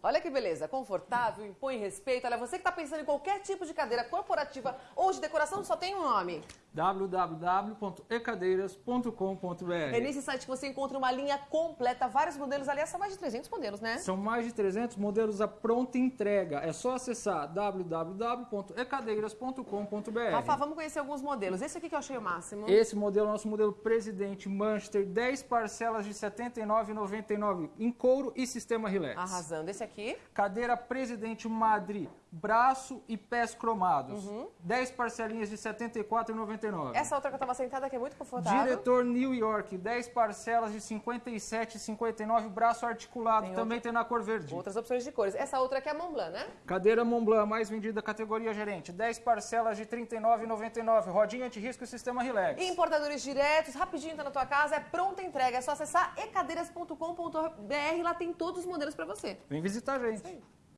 Olha que beleza, confortável, impõe respeito. Olha, você que está pensando em qualquer tipo de cadeira corporativa ou de decoração, só tem um nome. www.ecadeiras.com.br É nesse site que você encontra uma linha completa, vários modelos. Aliás, são mais de 300 modelos, né? São mais de 300 modelos à pronta entrega. É só acessar www.ecadeiras.com.br. Rafa, vamos conhecer alguns modelos. Esse aqui que eu achei o máximo. Esse modelo é o nosso modelo Presidente Manchester, 10 parcelas de R$ 79,99 em couro e sistema relax. Arrasando. Esse aqui. Cadeira Presidente Madrid, braço e pés cromados. Uhum. 10 parcelinhas de R$ 74,99. Essa outra que eu tava sentada que é muito confortável. Diretor New York, 10 parcelas de R$ 57,59, braço articulado, Tem também tem na cor verde. Outras opções de cores. Essa outra aqui é a Mont Blanc, né? Cadeira Montblanc, mais vendida categoria gerente, 10 parcelas de R$ 39,99, rodinha anti-risco e sistema relax. E importadores diretos, rapidinho tá na tua casa, é pronta entrega. É só acessar ecadeiras.com.br, lá tem todos os modelos para você. Vem visitar a gente.